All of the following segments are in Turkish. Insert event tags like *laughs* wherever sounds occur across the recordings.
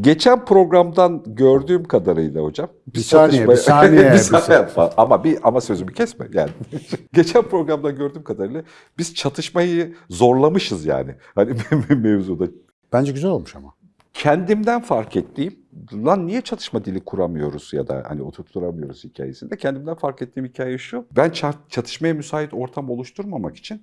Geçen programdan gördüğüm kadarıyla hocam. Bir saniye, bir saniye, *laughs* bir bir saniye. Ama bir ama sözümü kesme yani. *laughs* Geçen programdan gördüğüm kadarıyla biz çatışmayı zorlamışız yani. Hani *laughs* mevzuda. Bence güzel olmuş ama. Kendimden fark ettiğim, lan niye çatışma dili kuramıyoruz ya da hani oturtturamıyoruz hikayesinde. Kendimden fark ettiğim hikaye şu. Ben ça- çatışmaya müsait ortam oluşturmamak için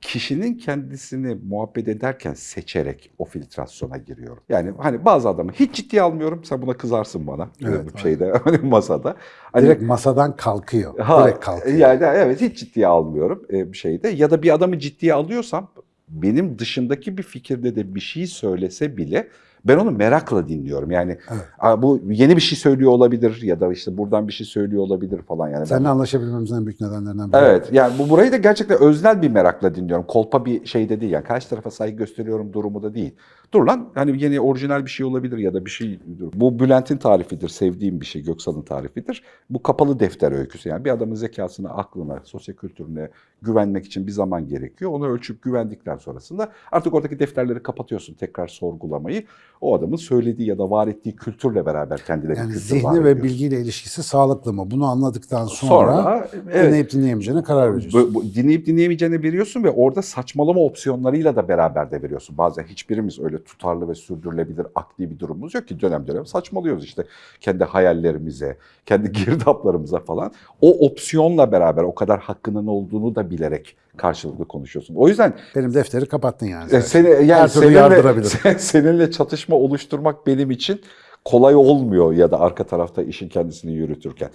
kişinin kendisini muhabbet ederken seçerek o filtrasyona giriyorum. Yani hani bazı adamı hiç ciddiye almıyorum. Sen buna kızarsın bana. Evet, bu şeyde *laughs* hani masada. Hani, Direkt masadan kalkıyor. Ha, Direkt kalkıyor. Yani evet hiç ciddiye almıyorum e, bir şeyde. Ya da bir adamı ciddiye alıyorsam benim dışındaki bir fikirde de bir şey söylese bile ben onu merakla dinliyorum. Yani Evet. "Aa, bu yeni bir şey söylüyor olabilir ya da işte buradan bir şey söylüyor olabilir falan yani. Ben- Seninle anlaşabilmemizin en büyük nedenlerinden biri. Evet yani bu burayı da gerçekten öznel bir merakla dinliyorum. Kolpa bir şey de değil yani karşı tarafa saygı gösteriyorum durumu da değil. Dur lan hani yeni orijinal bir şey olabilir ya da bir şey. Bu Bülent'in tarifidir, sevdiğim bir şey, Göksal'ın tarifidir. Bu kapalı defter öyküsü yani bir adamın zekasına, aklına, sosyokültürüne güvenmek için bir zaman gerekiyor. Onu ölçüp güvendikten sonrasında artık oradaki defterleri kapatıyorsun tekrar sorgulamayı. O adamın söylediği ya da var ettiği kültürle beraber kendine bir Yani kültür var zihni ve ediyor. bilgiyle ilişkisi sağlıklı mı? Bunu anladıktan sonra, Sonra evet, dinleyip dinleyemeyeceğine karar veriyorsun. Bu, bu, dinleyip dinleyemeyeceğini veriyorsun ve orada saçmalama opsiyonlarıyla da beraber de veriyorsun. Bazen hiçbirimiz öyle tutarlı ve sürdürülebilir akli bir durumumuz yok ki dönem dönem saçmalıyoruz işte kendi hayallerimize, kendi *laughs* girdaplarımıza falan. O opsiyonla beraber o kadar hakkının olduğunu da bilerek karşılıklı konuşuyorsun. O yüzden Benim defteri kapattın yani. e, seni yani Her seninle, yardırabilirim. *laughs* sen- seninle çatışma oluşturmak benim için kolay olmuyor ya da arka tarafta işin kendisini yürütürken.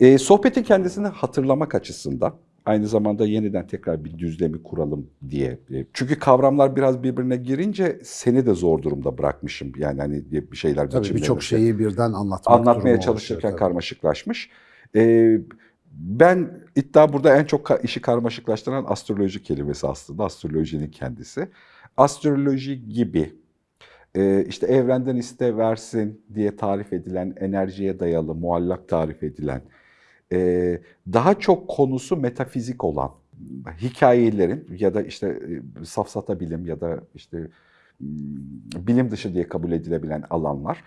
E, sohbetin kendisini hatırlamak açısından aynı zamanda yeniden tekrar bir düzlemi kuralım diye. E, Çünkü kavramlar biraz birbirine girince seni de zor durumda bırakmışım. Yani hani bir şeyler Tabii birçok şeyi birden anlatmak anlatmaya çalışırken oluşuyor karmaşıklaşmış. Ee, ben iddia burada en çok işi karmaşıklaştıran astroloji kelimesi aslında astrolojinin kendisi. Astroloji gibi e, işte evrenden iste versin diye tarif edilen enerjiye dayalı muallak tarif edilen daha çok konusu metafizik olan hikayelerin ya da işte e, safsata bilim ya da işte m, bilim dışı diye kabul edilebilen alanlar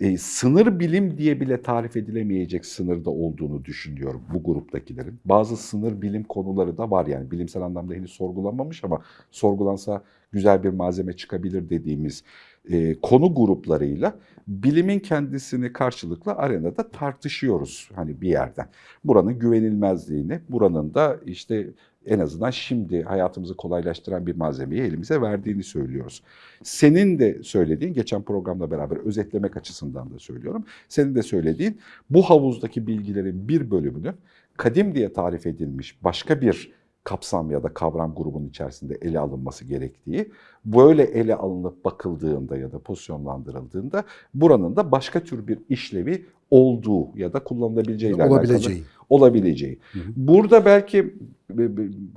e, sınır bilim diye bile tarif edilemeyecek sınırda olduğunu düşünüyorum bu gruptakilerin. Bazı sınır bilim konuları da var yani bilimsel anlamda henüz sorgulanmamış ama sorgulansa güzel bir malzeme çıkabilir dediğimiz e, konu gruplarıyla bilimin kendisini karşılıklı arenada tartışıyoruz hani bir yerden. Buranın güvenilmezliğini, buranın da işte en azından şimdi hayatımızı kolaylaştıran bir malzemeyi elimize verdiğini söylüyoruz. Senin de söylediğin, geçen programla beraber özetlemek açısından da söylüyorum. Senin de söylediğin bu havuzdaki bilgilerin bir bölümünü kadim diye tarif edilmiş başka bir kapsam ya da kavram grubunun içerisinde ele alınması gerektiği, böyle ele alınıp bakıldığında ya da pozisyonlandırıldığında buranın da başka tür bir işlevi olduğu ya da kullanılabileceği Olabileceği. olabileceği. Hı hı. Burada belki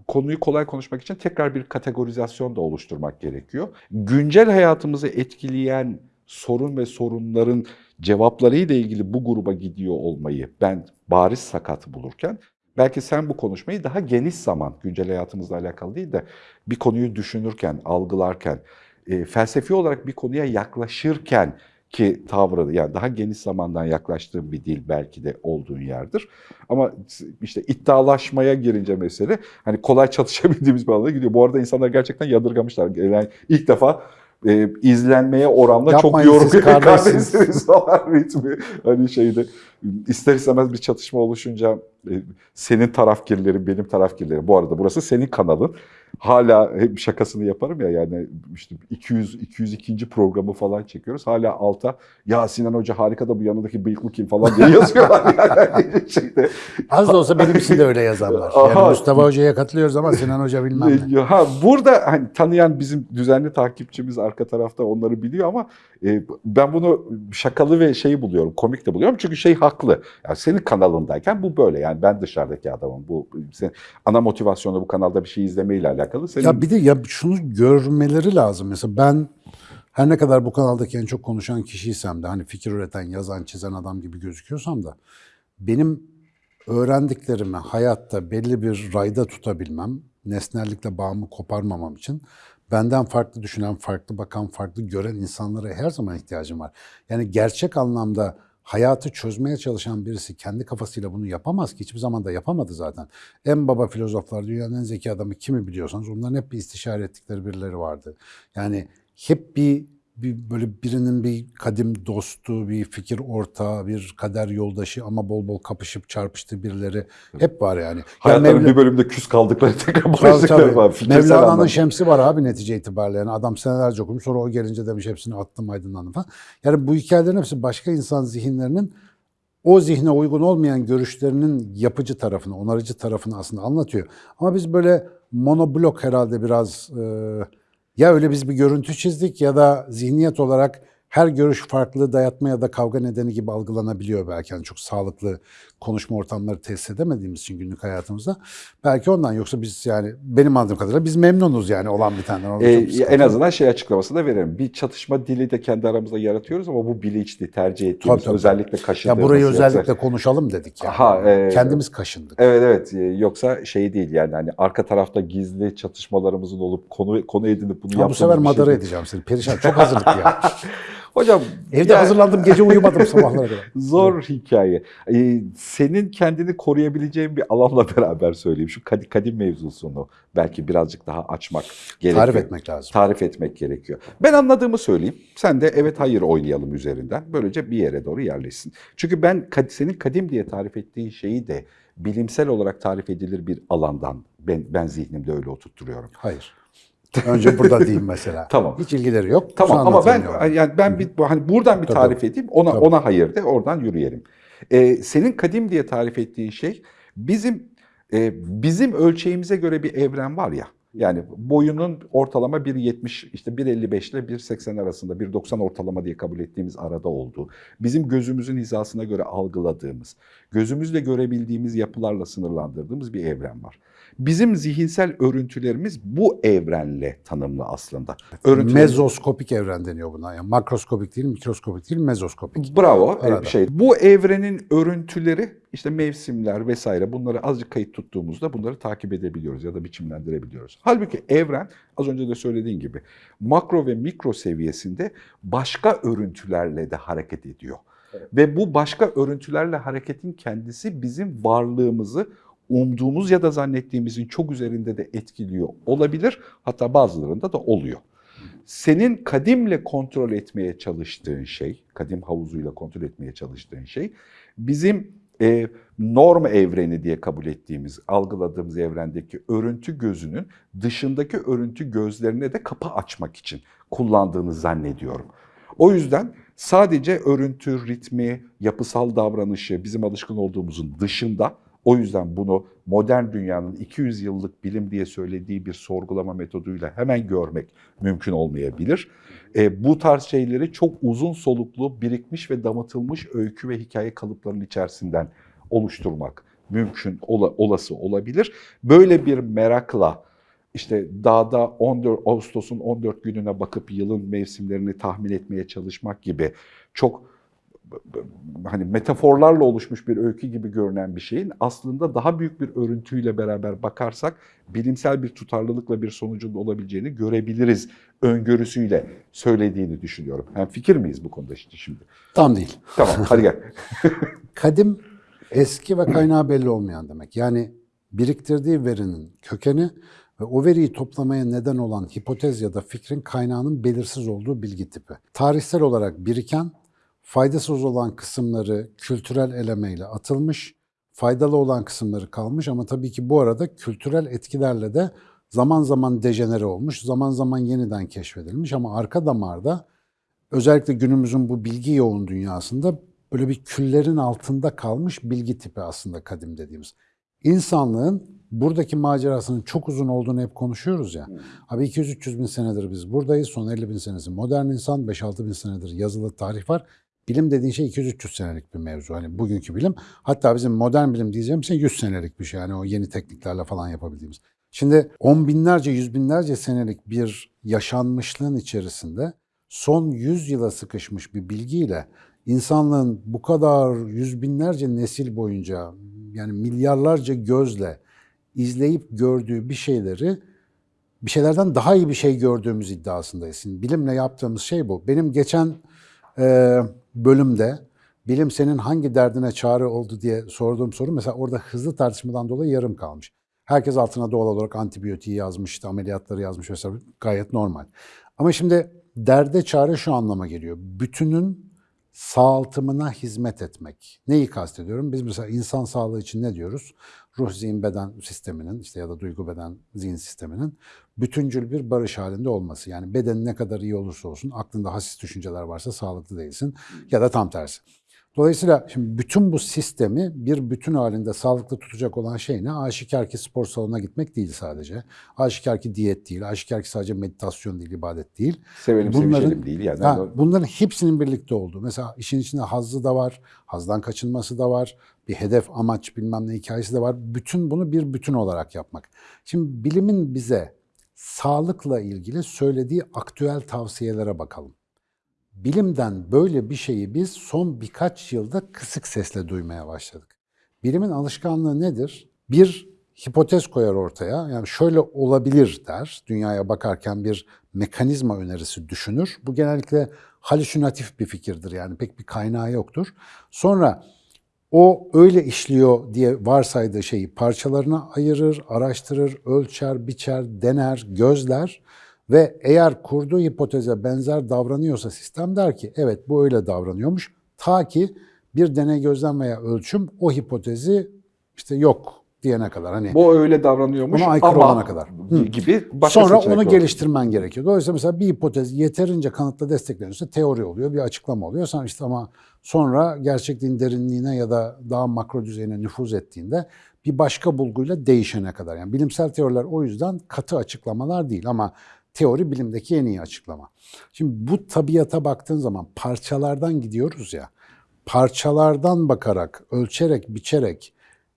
konuyu kolay konuşmak için tekrar bir kategorizasyon da oluşturmak gerekiyor. Güncel hayatımızı etkileyen sorun ve sorunların cevaplarıyla ilgili bu gruba gidiyor olmayı ben bariz sakat bulurken belki sen bu konuşmayı daha geniş zaman güncel hayatımızla alakalı değil de bir konuyu düşünürken, algılarken, e, felsefi olarak bir konuya yaklaşırken ki tavrı yani daha geniş zamandan yaklaştığın bir dil belki de olduğun yerdir. Ama işte iddialaşmaya girince mesele hani kolay *laughs* çatışabildiğimiz bir alana gidiyor. Bu arada insanlar gerçekten yadırgamışlar. Yani ilk defa e, izlenmeye oranla çok Yapmayın yorum siz kardeşsiniz. kardeşsiniz falan ritmi. Hani şeyde ister istemez bir çatışma oluşunca e, senin tarafgirlerin benim tarafgirlerim. Bu arada burası senin kanalın. Hala hep şakasını yaparım ya yani işte 200 202. programı falan çekiyoruz. Hala alta ya Sinan Hoca harika da bu yanındaki bıyıklı kim falan diye yazıyorlar *laughs* yani şeyde. Az da olsa benim için de öyle yazarlar. Aha. Yani Mustafa Hoca'ya katılıyoruz ama Sinan Hoca bilmem ne. *laughs* Ha, burada hani tanıyan bizim düzenli takipçimiz arka tarafta onları biliyor ama e, ben bunu şakalı ve şeyi buluyorum, komik de buluyorum. Çünkü şey haklı. Yani senin kanalındayken bu böyle. Yani ben dışarıdaki adamım. Bu senin ana motivasyonu bu kanalda bir şey izlemeyle alakalı. Senin Ya bir de ya şunu görmeleri lazım. Mesela ben her ne kadar bu kanaldaki en çok konuşan kişiysem de hani fikir üreten, yazan, çizen adam gibi gözüküyorsam da benim öğrendiklerimi hayatta belli bir rayda tutabilmem nesnellikle bağımı koparmamam için benden farklı düşünen, farklı bakan, farklı gören insanlara her zaman ihtiyacım var. Yani gerçek anlamda hayatı çözmeye çalışan birisi kendi kafasıyla bunu yapamaz ki. Hiçbir zaman da yapamadı zaten. En baba filozoflar, dünyanın en zeki adamı kimi biliyorsanız onların hep bir istişare ettikleri birileri vardı. Yani hep bir, bir böyle birinin bir kadim dostu, bir fikir ortağı, bir kader yoldaşı ama bol bol kapışıp çarpıştığı birileri hep var yani. Ya Hayatlarının Mevla- bir bölümde küs kaldıkları *laughs* tekrar barıştıkları var. Mevlana'nın şemsi var abi netice itibariyle. Yani adam senelerce okumuş sonra o gelince demiş hepsini attım aydınlandım falan. Yani bu hikayelerin hepsi başka insan zihinlerinin o zihne uygun olmayan görüşlerinin yapıcı tarafını, onarıcı tarafını aslında anlatıyor. Ama biz böyle monoblok herhalde biraz e, ya öyle biz bir görüntü çizdik ya da zihniyet olarak her görüş farklı dayatma ya da kavga nedeni gibi algılanabiliyor belki. Yani çok sağlıklı konuşma ortamları tesis edemediğimiz için günlük hayatımızda. Belki ondan yoksa biz yani benim anladığım kadarıyla biz memnunuz yani olan bitenden. Orada Ee, bir en azından şey açıklamasını da verelim. Bir çatışma dili de kendi aramızda yaratıyoruz ama bu bilinçli, tercih ettiğimiz, Tabii, tabii. özellikle ya kaşındığımız. burayı yoksa- özellikle konuşalım dedik yani. Aha, e, Kendimiz kaşındık. Evet evet Ee, yoksa şey değil yani hani arka tarafta gizli çatışmalarımızın olup konu konu edinip bunu bu yaptığımız sefer bir şey madara değil. edeceğim seni. Perişan. Çok hazırlıklı *laughs* ya. Hocam Evde ya, hazırlandım. Gece uyumadım sabahlara kadar. *laughs* Zor hikaye. Ee, senin kendini koruyabileceğin bir alanla *laughs* beraber söyleyeyim. Şu kadim, kadim mevzusunu belki birazcık daha açmak gerekiyor. Tarif etmek lazım. Tarif etmek gerekiyor. Ben anladığımı söyleyeyim. Sen de evet hayır oynayalım üzerinden. Böylece bir yere doğru yerleşsin. Çünkü ben senin kadim diye tarif ettiğin şeyi de bilimsel olarak tarif edilir bir alandan ben, ben zihnimde öyle oturtturuyorum. Hayır. *laughs* Önce burada diyeyim mesela. Tamam. Hiç ilgileri yok. Tamam ama ben yani ben bir hani buradan bir Tabii. tarif edeyim. Ona Tabii. ona hayır de oradan yürüyelim. Ee, senin kadim diye tarif ettiğin şey bizim e, bizim ölçeğimize göre bir evren var ya. Yani boyunun ortalama 1.70 işte 1.55 ile 1.80 arasında 1.90 ortalama diye kabul ettiğimiz arada olduğu. Bizim gözümüzün hizasına göre algıladığımız, gözümüzle görebildiğimiz yapılarla sınırlandırdığımız bir evren var. Bizim zihinsel örüntülerimiz bu evrenle tanımlı aslında. Örüntülerimiz- Mezoskopik evren deniyor buna. Yani makroskopik değil, mikroskopik değil, mezoskopik. Bravo. e, Arada. Şey, bu evrenin örüntüleri işte mevsimler vesaire bunları azıcık kayıt tuttuğumuzda bunları takip edebiliyoruz ya da biçimlendirebiliyoruz. Halbuki evren az önce de söylediğin gibi makro ve mikro seviyesinde başka örüntülerle de hareket ediyor. Ve bu başka örüntülerle hareketin kendisi bizim varlığımızı umduğumuz ya da zannettiğimizin çok üzerinde de etkiliyor olabilir. Hatta bazılarında da oluyor. Senin kadimle kontrol etmeye çalıştığın şey, kadim havuzuyla kontrol etmeye çalıştığın şey, bizim e, norm evreni diye kabul ettiğimiz, algıladığımız evrendeki örüntü gözünün dışındaki örüntü gözlerine de kapı açmak için kullandığını zannediyorum. O yüzden sadece örüntü, ritmi, yapısal davranışı bizim alışkın olduğumuzun dışında o yüzden bunu modern dünyanın 200 yıllık bilim diye söylediği bir sorgulama metoduyla hemen görmek mümkün olmayabilir. E, bu tarz şeyleri çok uzun soluklu, birikmiş ve damıtılmış öykü ve hikaye kalıplarının içerisinden oluşturmak mümkün, ola- olası olabilir. Böyle bir merakla işte dağda 14 Ağustos'un 14 gününe bakıp yılın mevsimlerini tahmin etmeye çalışmak gibi çok hani metaforlarla oluşmuş bir öykü gibi görünen bir şeyin aslında daha büyük bir örüntüyle beraber bakarsak bilimsel bir tutarlılıkla bir sonucun olabileceğini görebiliriz öngörüsüyle söylediğini düşünüyorum. Hem fikir miyiz bu konuda işte şimdi? Tam değil. Tamam hadi gel. *laughs* Kadim eski ve kaynağı belli olmayan demek. Yani biriktirdiği verinin kökeni ve o veriyi toplamaya neden olan hipotez ya da fikrin kaynağının belirsiz olduğu bilgi tipi. Tarihsel olarak biriken, faydasız olan kısımları kültürel elemeyle atılmış, faydalı olan kısımları kalmış ama tabii ki bu arada kültürel etkilerle de zaman zaman dejenere olmuş, zaman zaman yeniden keşfedilmiş ama arka damarda özellikle günümüzün bu bilgi yoğun dünyasında böyle bir küllerin altında kalmış bilgi tipi aslında kadim dediğimiz. İnsanlığın buradaki macerasının çok uzun olduğunu hep konuşuyoruz ya. Abi 200-300 bin senedir biz buradayız. Son 50 bin senesi modern insan, 5-6 bin senedir yazılı tarih var. Bilim dediğin şey 200-300 senelik bir mevzu. Hani bugünkü bilim. Hatta bizim modern bilim diyeceğim şey 100 senelik bir şey. Yani o yeni tekniklerle falan yapabildiğimiz. Şimdi on binlerce, yüz binlerce senelik bir yaşanmışlığın içerisinde son 100 yıla sıkışmış bir bilgiyle insanlığın bu kadar yüz binlerce nesil boyunca yani milyarlarca gözle izleyip gördüğü bir şeyleri bir şeylerden daha iyi bir şey gördüğümüz iddiasındayız. Şimdi bilimle yaptığımız şey bu. Benim geçen e, bölümde bilim senin hangi derdine çare oldu diye sorduğum soru mesela orada hızlı tartışmadan dolayı yarım kalmış. Herkes altına doğal olarak antibiyotiği yazmış, işte ameliyatları yazmış vesaire gayet normal. Ama şimdi derde çare şu anlama geliyor. Bütünün sağaltımına hizmet etmek. Neyi kastediyorum? Biz mesela insan sağlığı için ne diyoruz? Ruh, zihin, beden sisteminin işte ya da duygu, beden, zihin sisteminin bütüncül bir barış halinde olması. Yani beden ne kadar iyi olursa olsun aklında hassiz düşünceler varsa sağlıklı değilsin ya da tam tersi. Dolayısıyla şimdi bütün bu sistemi bir bütün halinde sağlıklı tutacak olan şey ne? Aşikar ki spor salonuna gitmek değil sadece. Aşikar ki diyet değil. Aşikar ki sadece meditasyon değil, ibadet değil. Sevelim Bunların- değil yani. Ha, bunların hepsinin birlikte olduğu. Mesela işin içinde hazzı da var, hazdan kaçınması da var, bir hedef, amaç bilmem ne hikayesi de var. Bütün bunu bir bütün olarak yapmak. Şimdi bilimin bize sağlıkla ilgili söylediği aktüel tavsiyelere bakalım. Bilimden böyle bir şeyi biz son birkaç yılda kısık sesle duymaya başladık. Bilimin alışkanlığı nedir? Bir hipotez koyar ortaya. Yani şöyle olabilir der. Dünyaya bakarken bir mekanizma önerisi düşünür. Bu genellikle halüsinatif bir fikirdir. Yani pek bir kaynağı yoktur. Sonra o öyle işliyor diye varsaydığı şeyi parçalarına ayırır, araştırır, ölçer, biçer, dener, gözler ve eğer kurduğu hipoteze benzer davranıyorsa sistem der ki evet bu öyle davranıyormuş. Ta ki bir deney gözlem veya ölçüm o hipotezi işte yok diyene kadar. Hani Bu öyle davranıyormuş Buna aykırı ama olana kadar. Hı. gibi başka Sonra onu var. geliştirmen gerekiyor. Dolayısıyla mesela bir hipotez yeterince kanıtla destekleniyorsa teori oluyor, bir açıklama oluyor. Sen işte ama sonra gerçekliğin derinliğine ya da daha makro düzeyine nüfuz ettiğinde bir başka bulguyla değişene kadar. Yani bilimsel teoriler o yüzden katı açıklamalar değil ama teori bilimdeki en iyi açıklama. Şimdi bu tabiata baktığın zaman parçalardan gidiyoruz ya. Parçalardan bakarak, ölçerek, biçerek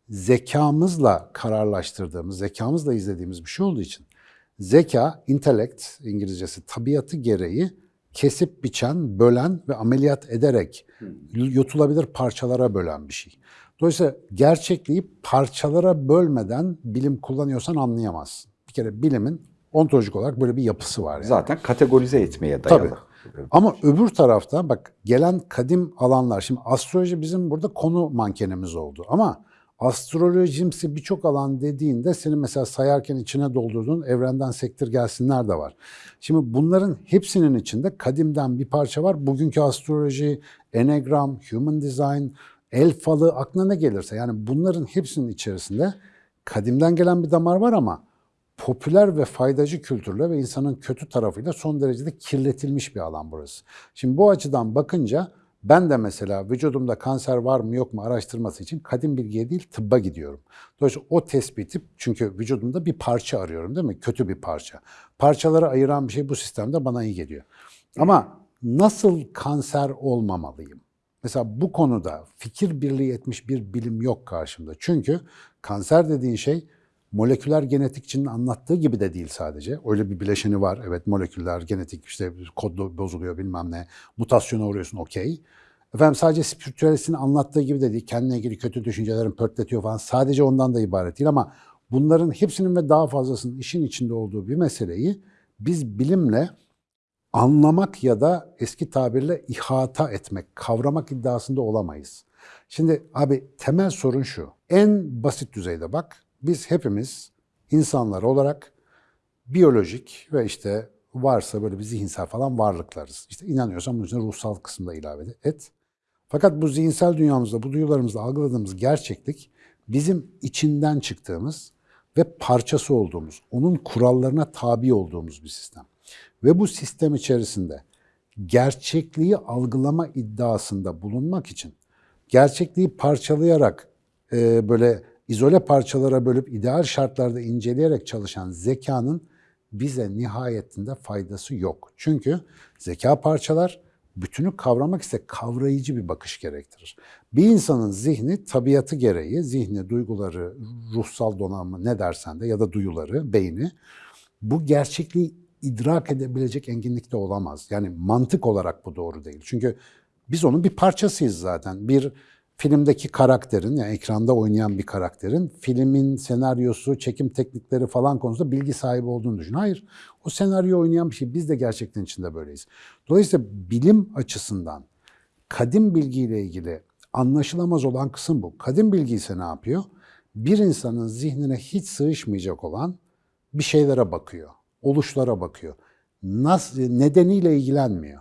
zekamızla kararlaştırdığımız, zekamızla izlediğimiz bir şey olduğu için zeka, intellect İngilizcesi tabiatı gereği kesip biçen, bölen ve ameliyat ederek yutulabilir parçalara bölen bir şey. Dolayısıyla gerçekliği parçalara bölmeden bilim kullanıyorsan anlayamazsın. Bir kere bilimin ontolojik olarak böyle bir yapısı var. Yani. Zaten kategorize etmeye dayalı. Tabii. Ama öbür tarafta bak gelen kadim alanlar, şimdi astroloji bizim burada konu mankenimiz oldu ama astrolojimsi birçok alan dediğinde senin mesela sayarken içine doldurduğun evrenden sektir gelsinler de var. Şimdi bunların hepsinin içinde kadimden bir parça var. Bugünkü astroloji, enegram, human design, el falı aklına ne gelirse yani bunların hepsinin içerisinde kadimden gelen bir damar var ama popüler ve faydacı kültürle ve insanın kötü tarafıyla son derecede kirletilmiş bir alan burası. Şimdi bu açıdan bakınca ben de mesela vücudumda kanser var mı yok mu araştırması için kadim bilgiye değil tıbba gidiyorum. Dolayısıyla o tespiti çünkü vücudumda bir parça arıyorum değil mi? Kötü bir parça. Parçaları ayıran bir şey bu sistemde bana iyi geliyor. Ama nasıl kanser olmamalıyım? Mesela bu konuda fikir birliği etmiş bir bilim yok karşımda. Çünkü kanser dediğin şey moleküler genetikçinin anlattığı gibi de değil sadece. Öyle bir bileşeni var. Evet moleküller, genetik işte kod bozuluyor bilmem ne. Mutasyona uğruyorsun okey. Efendim sadece spiritüalistin anlattığı gibi de değil. Kendine ilgili kötü düşüncelerin pörtletiyor falan. Sadece ondan da ibaret değil ama bunların hepsinin ve daha fazlasının işin içinde olduğu bir meseleyi biz bilimle anlamak ya da eski tabirle ihata etmek, kavramak iddiasında olamayız. Şimdi abi temel sorun şu. En basit düzeyde bak biz hepimiz insanlar olarak biyolojik ve işte varsa böyle bir zihinsel falan varlıklarız. İşte inanıyorsan bunun için ruhsal kısmı da ilave et. Fakat bu zihinsel dünyamızda, bu duyularımızda algıladığımız gerçeklik bizim içinden çıktığımız ve parçası olduğumuz, onun kurallarına tabi olduğumuz bir sistem. Ve bu sistem içerisinde gerçekliği algılama iddiasında bulunmak için gerçekliği parçalayarak e, böyle izole parçalara bölüp ideal şartlarda inceleyerek çalışan zekanın bize nihayetinde faydası yok. Çünkü zeka parçalar bütünü kavramak ise kavrayıcı bir bakış gerektirir. Bir insanın zihni tabiatı gereği, zihni, duyguları, ruhsal donanımı ne dersen de ya da duyuları, beyni bu gerçekliği idrak edebilecek enginlikte olamaz. Yani mantık olarak bu doğru değil. Çünkü biz onun bir parçasıyız zaten. Bir filmdeki karakterin, yani ekranda oynayan bir karakterin filmin senaryosu, çekim teknikleri falan konusunda bilgi sahibi olduğunu düşün. Hayır, o senaryo oynayan bir şey. Biz de gerçekten içinde böyleyiz. Dolayısıyla bilim açısından kadim bilgiyle ilgili anlaşılamaz olan kısım bu. Kadim bilgi ise ne yapıyor? Bir insanın zihnine hiç sığışmayacak olan bir şeylere bakıyor, oluşlara bakıyor. Nasıl, nedeniyle ilgilenmiyor.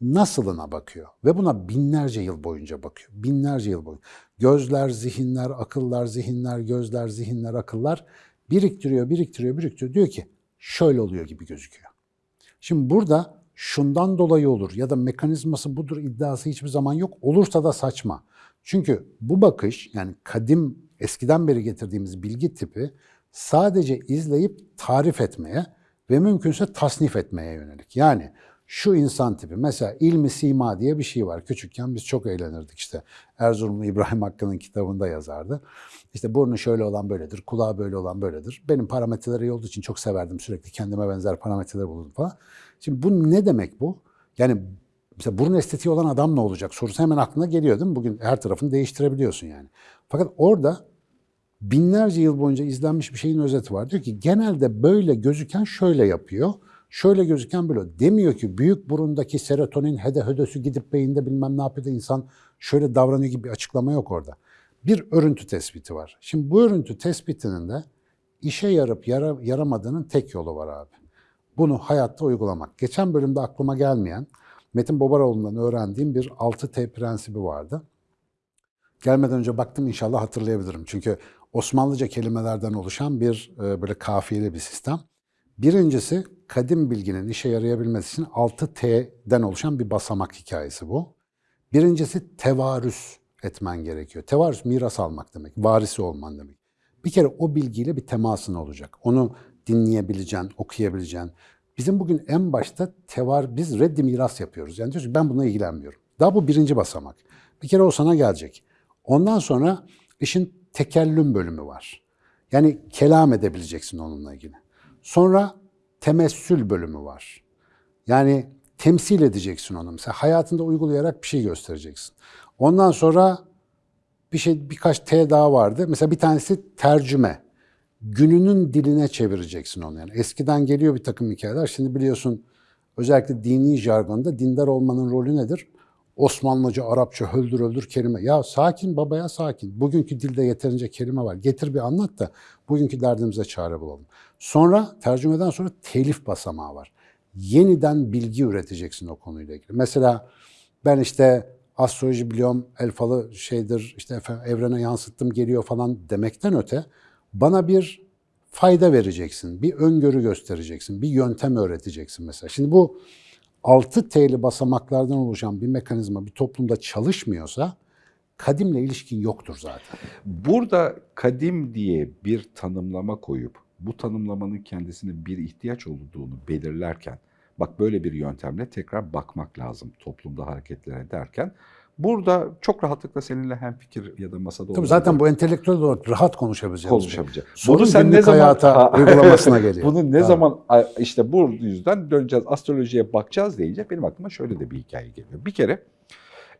Nasılına bakıyor ve buna binlerce yıl boyunca bakıyor. Binlerce yıl boyunca. Gözler, zihinler, akıllar, zihinler, gözler, zihinler, akıllar biriktiriyor, biriktiriyor, biriktiriyor. Diyor ki şöyle oluyor gibi gözüküyor. Şimdi burada şundan dolayı olur ya da mekanizması budur iddiası hiçbir zaman yok. Olursa da saçma. Çünkü bu bakış yani kadim eskiden beri getirdiğimiz bilgi tipi sadece izleyip tarif etmeye ve mümkünse tasnif etmeye yönelik. Yani şu insan tipi mesela ilmi sima diye bir şey var. Küçükken biz çok eğlenirdik işte. Erzurumlu İbrahim Hakkı'nın kitabında yazardı. İşte burnu şöyle olan böyledir, kulağı böyle olan böyledir. Benim parametreleri iyi olduğu için çok severdim. Sürekli kendime benzer parametreler buldum falan. Şimdi bu ne demek bu? Yani mesela burun estetiği olan adam ne olacak sorusu hemen aklına geliyor değil mi? Bugün her tarafını değiştirebiliyorsun yani. Fakat orada binlerce yıl boyunca izlenmiş bir şeyin özeti var. Diyor ki genelde böyle gözüken şöyle yapıyor. Şöyle gözüken böyle. Demiyor ki büyük burundaki serotonin hede hödösü gidip beyinde bilmem ne yapıyor da insan şöyle davranıyor gibi bir açıklama yok orada. Bir örüntü tespiti var. Şimdi bu örüntü tespitinin de işe yarıp yara, yaramadığının tek yolu var abi. Bunu hayatta uygulamak. Geçen bölümde aklıma gelmeyen Metin Bobaroğlu'ndan öğrendiğim bir 6T prensibi vardı. Gelmeden önce baktım inşallah hatırlayabilirim. Çünkü Osmanlıca kelimelerden oluşan bir e, böyle kafiyeli bir sistem. Birincisi kadim bilginin işe yarayabilmesi için 6T'den oluşan bir basamak hikayesi bu. Birincisi tevarüs etmen gerekiyor. Tevarüs miras almak demek, varisi olman demek. Bir kere o bilgiyle bir temasın olacak. Onu dinleyebileceksin, okuyabileceksin. Bizim bugün en başta tevar, biz reddi miras yapıyoruz. Yani diyoruz ki ben bununla ilgilenmiyorum. Daha bu birinci basamak. Bir kere o sana gelecek. Ondan sonra işin tekellüm bölümü var. Yani kelam edebileceksin onunla ilgili. Sonra temessül bölümü var. Yani temsil edeceksin onu. Mesela hayatında uygulayarak bir şey göstereceksin. Ondan sonra bir şey birkaç T daha vardı. Mesela bir tanesi tercüme. Gününün diline çevireceksin onu yani. Eskiden geliyor bir takım hikayeler. Şimdi biliyorsun özellikle dini jargonda dindar olmanın rolü nedir? Osmanlıca, Arapça, höldür öldür kelime. Ya sakin babaya sakin. Bugünkü dilde yeterince kelime var. Getir bir anlat da bugünkü derdimize çare bulalım. Sonra tercümeden sonra telif basamağı var. Yeniden bilgi üreteceksin o konuyla ilgili. Mesela ben işte astroloji biliyorum, el falı şeydir, işte evrene yansıttım geliyor falan demekten öte bana bir fayda vereceksin, bir öngörü göstereceksin, bir yöntem öğreteceksin mesela. Şimdi bu 6 T'li basamaklardan oluşan bir mekanizma bir toplumda çalışmıyorsa kadimle ilişkin yoktur zaten. Burada kadim diye bir tanımlama koyup bu tanımlamanın kendisine bir ihtiyaç olduğunu belirlerken bak böyle bir yöntemle tekrar bakmak lazım toplumda hareketler ederken Burada çok rahatlıkla seninle hem fikir ya da masada Tabii zaten bu entelektüel olarak rahat konuşabileceğiz. konuşamayacağız. Sorun sen ne zaman hayata uygulamasına *laughs* geliyor. Bunu ne Ha. zaman işte bu yüzden döneceğiz astrolojiye bakacağız deyince benim aklıma şöyle de bir hikaye geliyor. Bir kere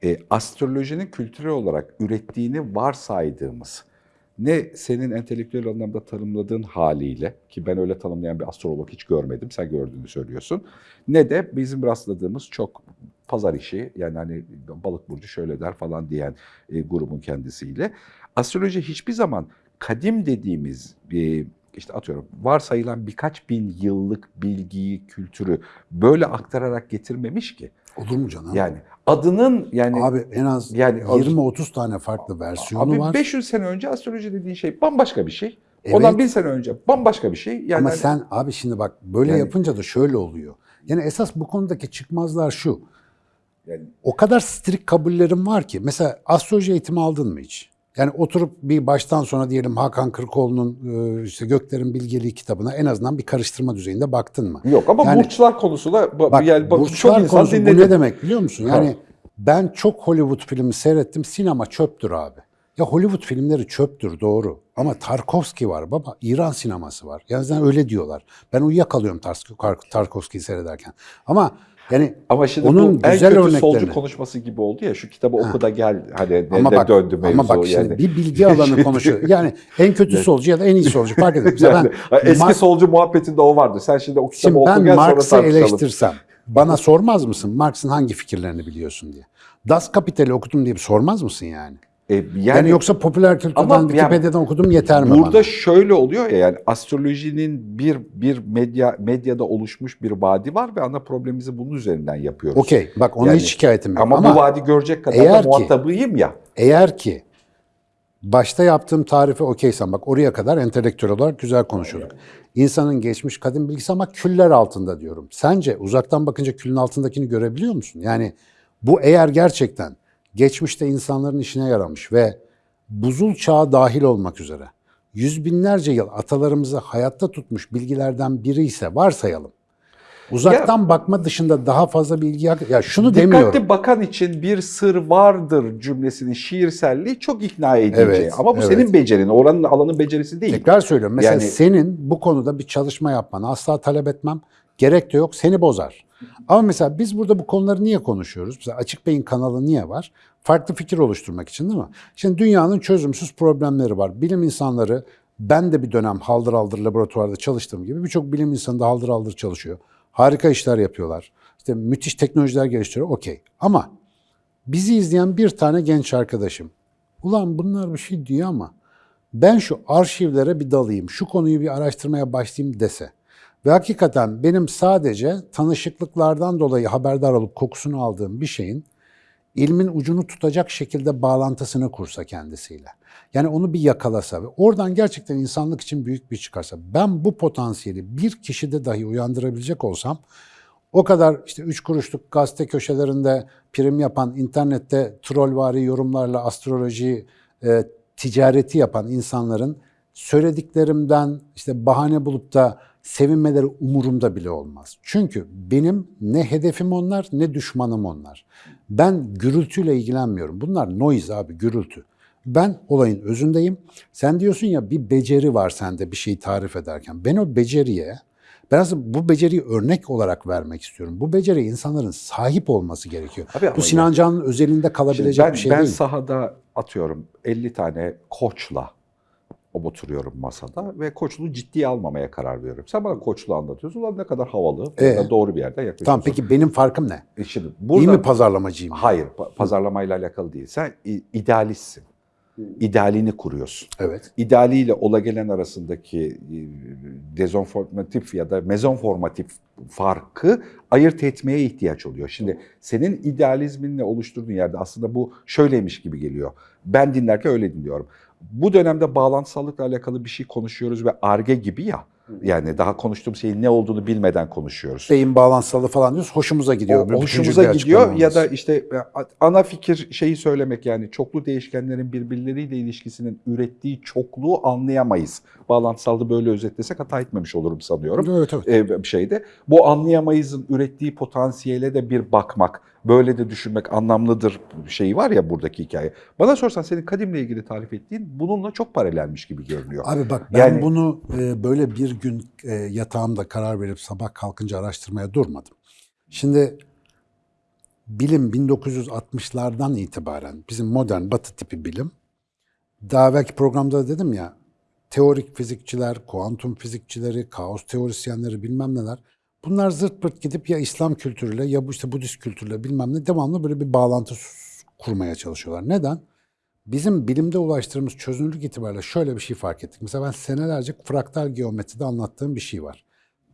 e, astrolojinin kültürel olarak ürettiğini varsaydığımız ne senin entelektüel anlamda tanımladığın haliyle ki ben öyle tanımlayan bir astrolog hiç görmedim sen gördüğünü söylüyorsun. Ne de bizim rastladığımız çok pazar işi yani hani balık burcu şöyle der falan diyen e, grubun kendisiyle. Astroloji hiçbir zaman kadim dediğimiz e, işte atıyorum varsayılan birkaç bin yıllık bilgiyi, kültürü böyle aktararak getirmemiş ki. Olur mu canım? Yani adının yani Abi en az Yani- 20-30 tane farklı versiyonu abi var. 500 sene önce astroloji dediğin şey bambaşka bir şey. Evet. Ondan bin sene önce bambaşka bir şey. Yani Ama hani- sen abi şimdi bak böyle Yani- yapınca da şöyle oluyor. Yani esas bu konudaki çıkmazlar şu. yani O kadar strik kabullerim var ki. Mesela astroloji eğitimi aldın mı hiç? Yani oturup bir baştan sona diyelim Hakan Kırkoğlu'nun e, işte Göklerin Bilgeliği kitabına en azından bir karıştırma düzeyinde baktın mı? yok ama Yani- burçlar konusu da bu- Bak, yani bak, burçlar çok insan konusu bu dinledi. ne demek biliyor musun? Yani Ha. ben çok Hollywood filmi seyrettim. Sinema çöptür abi. Ya Hollywood filmleri çöptür doğru. Ama Tarkovski var baba. İran sineması var. Yani öyle diyorlar. Ben uyuyakalıyorum Tarkovski'yi seyrederken. Ama Yani Ama şimdi onun bu en güzel kötü örneklerini. solcu konuşması gibi oldu ya şu kitabı oku da gel hani ama bak, döndü mevzu ama bak şimdi yani. bir bilgi alanı *laughs* konuşuyor. Yani en kötü solcu ya da en iyi solcu fark *laughs* etmez. Yani, ben, eski Mar- solcu muhabbetinde o vardı. Sen şimdi o kitabı Şimdi oku ben gel sonra Marx'ı tartışalım. eleştirsem bana sormaz mısın Marx'ın hangi fikirlerini biliyorsun diye. Das Kapital'i okudum diye sormaz mısın yani? E, yani, Yani, yoksa popüler kültürden, Ama yani Wikipedia'dan okudum yeter mi Burada bana? şöyle oluyor ya yani astrolojinin bir bir medya medyada oluşmuş bir vadi var ve ana problemimizi bunun üzerinden yapıyoruz. Okey bak ona Yani- hiç şikayetim yok. Ama, Ama, bu vadi görecek kadar eğer da ki- muhatabıyım ya. eğer ki başta yaptığım tarife okeysen bak oraya kadar entelektüel olarak güzel konuşuyorduk. İnsanın geçmiş kadim bilgisi ama küller altında diyorum. Sence uzaktan bakınca külün altındakini görebiliyor musun? Yani bu eğer gerçekten geçmişte insanların işine yaramış ve buzul çağı dahil olmak üzere yüz binlerce yıl atalarımızı hayatta tutmuş bilgilerden biri ise varsayalım. Uzaktan bakma dışında daha fazla bilgi ya şunu Dikkatli demiyorum. bakan için bir sır vardır cümlesinin şiirselliği çok ikna edici. Evet, Ama bu evet. senin becerin, oranın alanın becerisi değil. Tekrar söylüyorum. Mesela Yani- senin bu konuda bir çalışma yapmanı asla talep etmem. Gerek de yok. Seni bozar. Ama mesela biz burada bu konuları niye konuşuyoruz? Mesela Açık Bey'in kanalı niye var? Farklı fikir oluşturmak için değil mi? Şimdi dünyanın çözümsüz problemleri var. Bilim insanları, ben de bir dönem haldır haldır laboratuvarda çalıştığım gibi birçok bilim insanı da haldır haldır çalışıyor. Harika işler yapıyorlar. İşte müthiş teknolojiler geliştiriyor. Okey. Ama bizi izleyen bir tane genç arkadaşım. Ulan bunlar bir şey diyor ama ben şu arşivlere bir dalayım, şu konuyu bir araştırmaya başlayayım dese ve hakikaten benim sadece tanışıklıklardan dolayı haberdar olup kokusunu aldığım bir şeyin ilmin ucunu tutacak şekilde bağlantısını kursa kendisiyle. Yani onu bir yakalasa ve oradan gerçekten insanlık için büyük bir çıkarsa ben bu potansiyeli bir kişide dahi uyandırabilecek olsam o kadar işte üç kuruşluk gazete köşelerinde prim yapan, internette trollvari yorumlarla astroloji e, ticareti yapan insanların söylediklerimden işte bahane bulup da sevinmeleri umurumda bile olmaz. Çünkü benim ne hedefim onlar ne düşmanım onlar. Ben gürültüyle ilgilenmiyorum. Bunlar noise abi gürültü. Ben olayın özündeyim. Sen diyorsun ya bir beceri var sende bir şeyi tarif ederken. Ben o beceriye ben aslında bu beceriyi örnek olarak vermek istiyorum. Bu beceri insanların sahip olması gerekiyor. Abi bu Sinan Can'ın özelinde kalabilecek ben, bir şey ben değil. sahada atıyorum 50 tane koçla oturuyorum masada ve koçluğu ciddiye almamaya karar veriyorum. Sen bana koçluğu anlatıyorsun. Ulan ne kadar havalı. Ee? doğru bir yerden yaklaşıyorsun. Tamam peki benim farkım ne? E Şimdi İyi burada, mi pazarlamacıyım? Hayır, pa- pazarlamayla alakalı değil. Sen idealistsin. İdealini kuruyorsun. Evet. İdealiyle ola gelen arasındaki e, dezonformatif ya da mezonformatif farkı ayırt etmeye ihtiyaç oluyor. Şimdi senin idealizminle oluşturduğun yerde aslında bu şöyleymiş gibi geliyor. Ben dinlerken öyle dinliyorum. Bu dönemde bağlantısallıkla alakalı bir şey konuşuyoruz ve arge gibi ya. Yani daha konuştuğum şeyin ne olduğunu bilmeden konuşuyoruz. Beyin bağlantısalı falan diyoruz. Hoşumuza gidiyor. O, hoşumuza gidiyor ya da işte e, ana fikir şeyi söylemek yani çoklu değişkenlerin birbirleriyle ilişkisinin ürettiği çokluğu anlayamayız. Bağlantısalda böyle özetlesek hata etmemiş olurum sanıyorum. Evet evet. E, bir şeyde. Bu anlayamayızın ürettiği potansiyele de bir bakmak, böyle de düşünmek anlamlıdır şeyi var ya buradaki hikaye. Bana sorsan senin kadimle ilgili tarif ettiğin bununla çok paralelmiş gibi görünüyor. Abi bak ben Yani- bunu e, böyle bir gün e, yatağımda karar verip sabah kalkınca araştırmaya durmadım. Şimdi bilim 1960'lardan itibaren bizim modern batı tipi bilim daha belki programda da dedim ya teorik fizikçiler, kuantum fizikçileri, kaos teorisyenleri bilmem neler bunlar zırt pırt gidip ya İslam kültürüyle ya bu işte Budist kültürüyle bilmem ne devamlı böyle bir bağlantı kurmaya çalışıyorlar. Neden? Bizim bilimde ulaştığımız çözünürlük itibariyle şöyle bir şey fark ettik. Mesela ben senelerce fraktal geometride anlattığım bir şey var.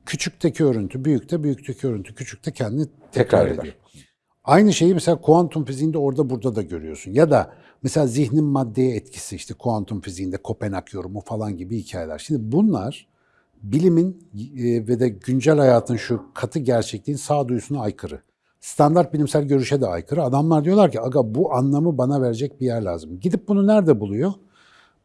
Küçükteki örüntü büyükte, büyükteki örüntü küçükte kendini tekrar, Tekrar eder. ediyor. Aynı şeyi mesela kuantum fiziğinde orada burada da görüyorsun. Ya da mesela zihnin maddeye etkisi işte kuantum fiziğinde Kopenhag yorumu falan gibi hikayeler. Şimdi bunlar bilimin e, ve de güncel hayatın şu katı gerçekliğin sağduyusuna aykırı. Standart bilimsel görüşe de aykırı. Adamlar diyorlar ki aga bu anlamı bana verecek bir yer lazım. Gidip bunu nerede buluyor?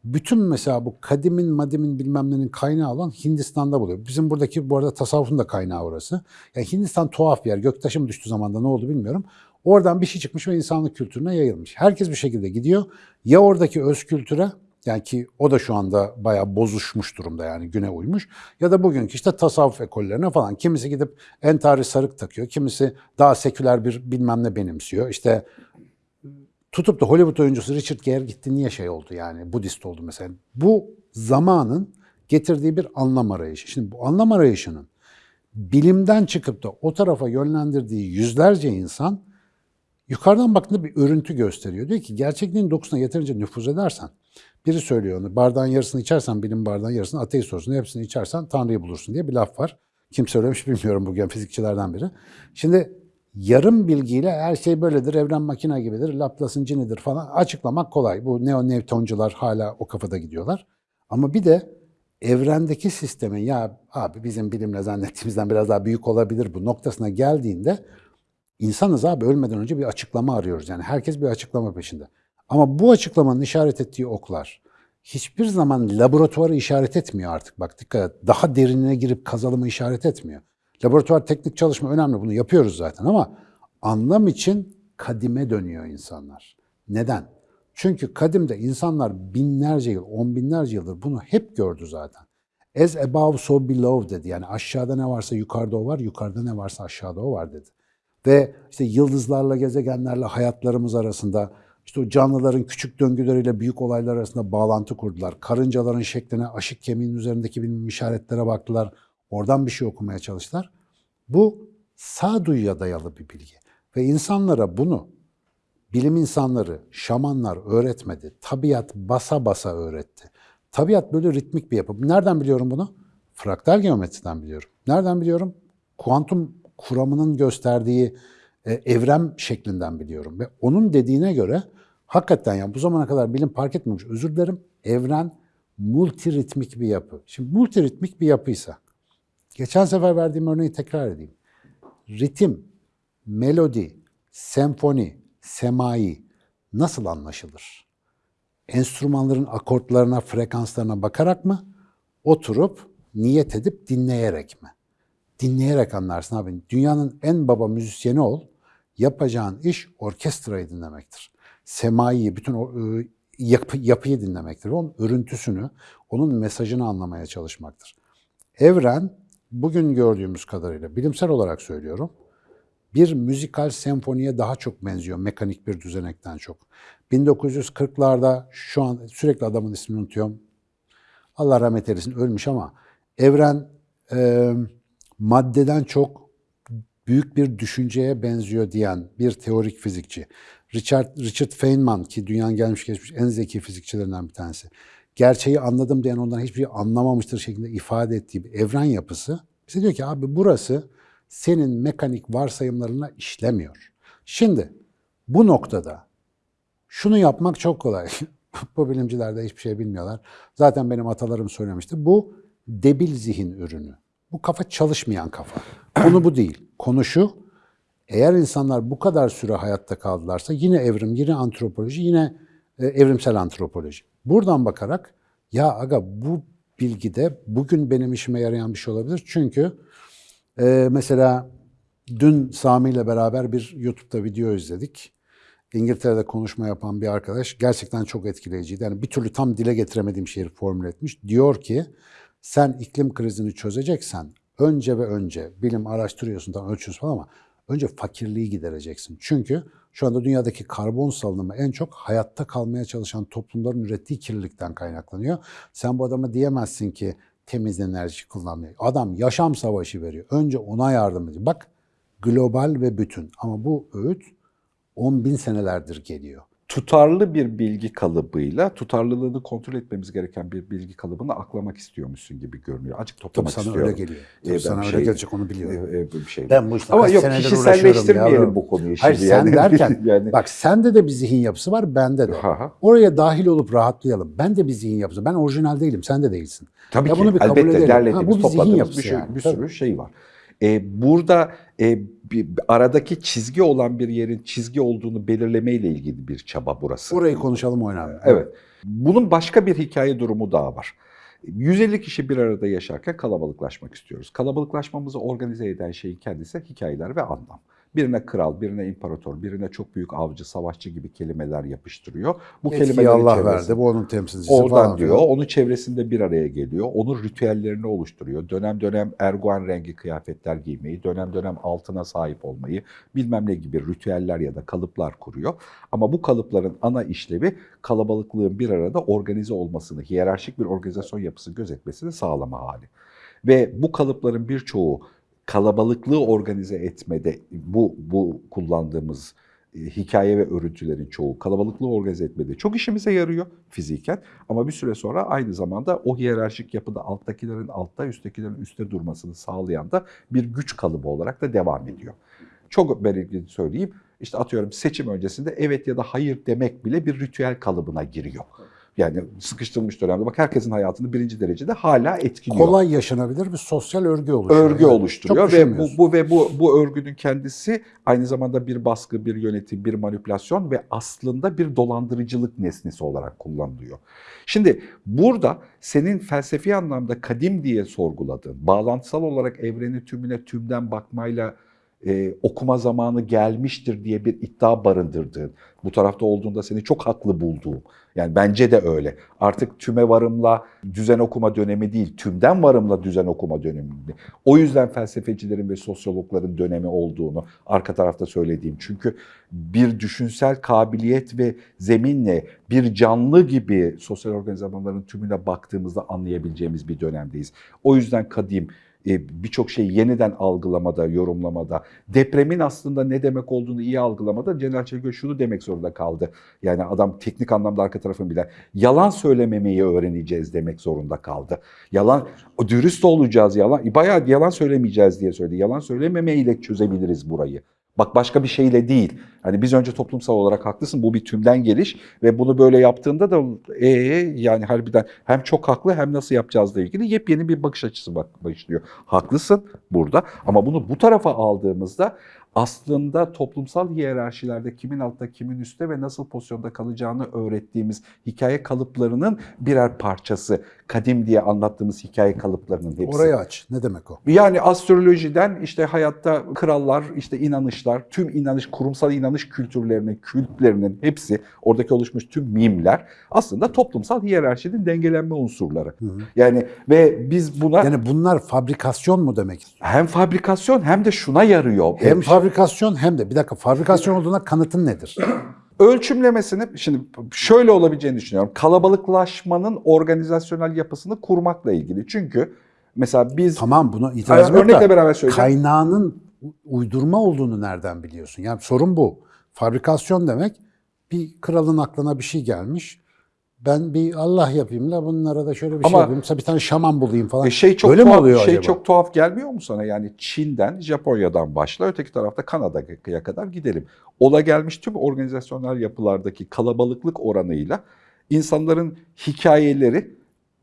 Bütün mesela bu kadimin, madimin bilmem nenin kaynağı olan Hindistan'da buluyor. Bizim buradaki bu arada tasavvufun da kaynağı orası. Yani Hindistan tuhaf bir yer. Göktaşı mı düştü zamanda ne oldu bilmiyorum. Oradan bir şey çıkmış ve insanlık kültürüne yayılmış. Herkes bir şekilde gidiyor. Ya oradaki öz kültüre Yani ki o da şu anda bayağı bozuşmuş durumda yani güne uymuş. Ya da bugünkü işte tasavvuf ekollerine falan. Kimisi gidip entari sarık takıyor. Kimisi daha seküler bir bilmem ne benimsiyor. İşte tutup da Hollywood oyuncusu Richard Gere gitti niye şey oldu yani Budist oldu mesela. Bu zamanın getirdiği bir anlam arayışı. Şimdi bu anlam arayışının bilimden çıkıp da o tarafa yönlendirdiği yüzlerce insan yukarıdan baktığında bir örüntü gösteriyor. Diyor ki gerçekliğin dokusuna yeterince nüfuz edersen, biri söylüyor onu, bardağın yarısını içersen bilim bardağın yarısını ateist olursun, hepsini içersen Tanrı'yı bulursun diye bir laf var. Kim söylemiş bilmiyorum bugün fizikçilerden biri. Şimdi yarım bilgiyle her şey böyledir, evren makine gibidir, Laplace'ın cinidir falan açıklamak kolay. Bu neo Newtoncular hala o kafada gidiyorlar. Ama bir de evrendeki sistemin ya abi bizim bilimle zannettiğimizden biraz daha büyük olabilir bu noktasına geldiğinde insanız abi ölmeden önce bir açıklama arıyoruz. Yani herkes bir açıklama peşinde. Ama bu açıklamanın işaret ettiği oklar hiçbir zaman laboratuvarı işaret etmiyor artık. Bak dikkat et. Daha derinine girip kazalımı işaret etmiyor. Laboratuvar teknik çalışma önemli. Bunu yapıyoruz zaten ama anlam için kadime dönüyor insanlar. Neden? Çünkü kadimde insanlar binlerce yıl, on binlerce yıldır bunu hep gördü zaten. As above so below dedi. Yani aşağıda ne varsa yukarıda o var, yukarıda ne varsa aşağıda o var dedi. Ve işte yıldızlarla, gezegenlerle hayatlarımız arasında, işte o canlıların küçük döngüleriyle büyük olaylar arasında bağlantı kurdular. Karıncaların şekline, aşık kemiğinin üzerindeki bilmem işaretlere baktılar. Oradan bir şey okumaya çalıştılar. Bu sağduyuya dayalı bir bilgi. Ve insanlara bunu bilim insanları, şamanlar öğretmedi. Tabiat basa basa öğretti. Tabiat böyle ritmik bir yapı. Nereden biliyorum bunu? Fraktal geometriden biliyorum. Nereden biliyorum? Kuantum kuramının gösterdiği e, evren şeklinden biliyorum. Ve onun dediğine göre hakikaten yani bu zamana kadar bilim fark etmemiş. Özür dilerim. Evren multiritmik bir yapı. Şimdi multiritmik bir yapıysa, geçen sefer verdiğim örneği tekrar edeyim. Ritim, melodi, senfoni, semai nasıl anlaşılır? Enstrümanların akortlarına, frekanslarına bakarak mı? Oturup, niyet edip dinleyerek mi? Dinleyerek anlarsın abi. Dünyanın en baba müzisyeni ol, yapacağın iş orkestrayı dinlemektir. Semaiyi, bütün o ıı, yapı, yapıyı dinlemektir. Onun örüntüsünü, onun mesajını anlamaya çalışmaktır. Evren, bugün gördüğümüz kadarıyla, bilimsel olarak söylüyorum, bir müzikal senfoniye daha çok benziyor mekanik bir düzenekten çok. 1940'larda şu an sürekli adamın ismini unutuyorum. Allah rahmet eylesin ölmüş ama evren e, maddeden çok büyük bir düşünceye benziyor diyen bir teorik fizikçi. Richard, Richard Feynman ki dünyanın gelmiş geçmiş en zeki fizikçilerinden bir tanesi. Gerçeği anladım diyen ondan hiçbir şey anlamamıştır şeklinde ifade ettiği bir evren yapısı. Bize diyor ki abi burası senin mekanik varsayımlarına işlemiyor. Şimdi bu noktada şunu yapmak çok kolay. *laughs* bu bilimciler de hiçbir şey bilmiyorlar. Zaten benim atalarım söylemişti. Bu debil zihin ürünü. Bu kafa çalışmayan kafa. Konu bu değil. Konu şu, eğer insanlar bu kadar süre hayatta kaldılarsa yine evrim, yine antropoloji, yine e, evrimsel antropoloji. Buradan bakarak ya aga bu bilgide bugün benim işime yarayan bir şey olabilir. Çünkü ee, mesela dün Sami ile beraber bir YouTube'da video izledik. İngiltere'de konuşma yapan bir arkadaş gerçekten çok etkileyiciydi. Yani bir türlü tam dile getiremediğim şeyi formüle etmiş. Diyor ki sen iklim krizini çözeceksen önce ve önce bilim araştırıyorsun, tam ölçüyorsun falan ama önce fakirliği gidereceksin. Çünkü şu anda dünyadaki karbon salınımı en çok hayatta kalmaya çalışan toplumların ürettiği kirlilikten kaynaklanıyor. Sen bu adama diyemezsin ki temiz enerji kullanmıyor. Adam yaşam savaşı veriyor. Önce ona yardım ediyor. Bak global ve bütün ama bu öğüt 10 bin senelerdir geliyor. Tutarlı bir bilgi kalıbıyla tutarlılığını kontrol etmemiz gereken bir bilgi kalıbını aklamak istiyormuşsun gibi görünüyor. Tabii toplamak sana istiyorum. öyle geliyor. Ee, Tabii ben sana bir öyle şey- gelecek onu biliyorum. Ee, e, bir şey. Ben bu işte Ama yok kişiselleştirmeyelim bu konuyu şimdi. Hayır sen yani. *laughs* derken yani, bak sende de bir zihin yapısı var bende de. Ha. Oraya dahil olup rahatlayalım. Ben de bir zihin yapısı. Ben orijinal değilim. Sen de değilsin. Tabii Ya ki bunu bir kabul elbette edelim. derlediğimiz, Ha, bu bir zihin topladığımız yapısı bir, şey, yani. bir Tabii. sürü şey var. Ee, burada e, bir, aradaki çizgi olan bir yerin çizgi olduğunu belirlemeyle ilgili bir çaba burası. Orayı konuşalım oynayalım. Evet. Bunun başka bir hikaye durumu daha var. 150 kişi bir arada yaşarken kalabalıklaşmak istiyoruz. Kalabalıklaşmamızı organize eden şeyin kendisi hikayeler ve anlam. Birine kral, birine imparator, birine çok büyük avcı, savaşçı gibi kelimeler yapıştırıyor. Bu Etkiyi kelimelerin Allah verdi, bu onun temsilcisi Oradan falan diyor, filan. onun çevresinde bir araya geliyor, onun ritüellerini oluşturuyor. Dönem dönem erguvan rengi kıyafetler giymeyi, dönem dönem altına sahip olmayı, bilmem ne gibi ritüeller ya da kalıplar kuruyor. Ama bu kalıpların ana işlevi kalabalıklığın bir arada organize olmasını, hiyerarşik bir organizasyon yapısı gözetmesini sağlama hali. Ve bu kalıpların birçoğu kalabalıklığı organize etmede bu bu kullandığımız e, hikaye ve örüntülerin çoğu kalabalıklığı organize etmede çok işimize yarıyor fiziken ama bir süre sonra aynı zamanda o hiyerarşik yapıda alttakilerin altta, üsttekilerin üstte durmasını sağlayan da bir güç kalıbı olarak da devam ediyor. Çok belirgin söyleyeyim. İşte atıyorum seçim öncesinde evet ya da hayır demek bile bir ritüel kalıbına giriyor. Yani sıkıştırılmış dönemde bak herkesin hayatını birinci derecede hala etkiliyor Kolay yaşanabilir bir sosyal örgü oluşuyor. örgü Yani oluşturuyor çok ve bu, bu ve bu bu örgünün kendisi aynı zamanda bir baskı, bir yönetim, bir manipülasyon ve aslında bir dolandırıcılık nesnesi olarak kullanılıyor. Şimdi burada senin felsefi anlamda kadim diye sorguladığın, bağlantısal olarak evreni tümüne tümden bakmayla e, okuma zamanı gelmiştir diye bir iddia barındırdığın, bu tarafta olduğunda seni çok haklı bulduğum, yani bence de öyle. Artık tüme varımla düzen okuma dönemi değil, tümden varımla düzen okuma dönemi. O yüzden felsefecilerin ve sosyologların dönemi olduğunu arka tarafta söylediğim. Çünkü bir düşünsel kabiliyet ve zeminle bir canlı gibi sosyal organizasyonların tümüne baktığımızda anlayabileceğimiz bir dönemdeyiz. O yüzden kadim birçok şeyi yeniden algılamada, yorumlamada, depremin aslında ne demek olduğunu iyi algılamada Celal Çelikö şunu demek zorunda kaldı. Yani adam teknik anlamda arka tarafını bilen. Yalan söylememeyi öğreneceğiz demek zorunda kaldı. Yalan, dürüst olacağız yalan. Bayağı yalan söylemeyeceğiz diye söyledi. Yalan söylememeyle çözebiliriz burayı. Bak başka bir şeyle değil. Hani biz önce toplumsal olarak haklısın bu bir tümden geliş ve bunu böyle yaptığında da ee, yani harbiden hem çok haklı hem nasıl yapacağızla ilgili yepyeni bir bakış açısı bak başlıyor. Haklısın burada ama bunu bu tarafa aldığımızda aslında toplumsal hiyerarşilerde kimin altta kimin üstte ve nasıl pozisyonda kalacağını öğrettiğimiz hikaye kalıplarının birer parçası. Kadim diye anlattığımız hikaye kalıplarının hepsi. Orayı aç. Ne demek o? Yani astrolojiden işte hayatta krallar, işte inanışlar, tüm inanış, kurumsal inanış kültürlerinin, kültlerinin hepsi, oradaki oluşmuş tüm mimler aslında toplumsal hiyerarşinin dengelenme unsurları. Yani ve biz buna Yani bunlar fabrikasyon mu demek hem fabrikasyon hem de şuna yarıyor. Hem fabrikasyon hem de bir dakika fabrikasyon olduğuna kanıtın nedir? *clears throat* ölçümlemesini şimdi şöyle olabileceğini düşünüyorum. Kalabalıklaşmanın organizasyonel yapısını kurmakla ilgili. Çünkü mesela biz Tamam buna itiraz yok örnekle da beraber söyleyeceğim. kaynağının uydurma olduğunu nereden biliyorsun? Yani sorun bu. Fabrikasyon demek bir kralın aklına bir şey gelmiş. Ben bir Allah yapayım da bunlara da şöyle bir şey Ama- yapayım. Mesela bir tane şaman bulayım falan. E şey çok Böyle mi tuhaf, oluyor şey acaba? çok tuhaf gelmiyor mu sana? Yani Çin'den, Japonya'dan başla, öteki tarafta Kanada'ya kadar gidelim. Ola gelmiş tüm organizasyonel yapılardaki kalabalıklık oranıyla insanların hikayeleri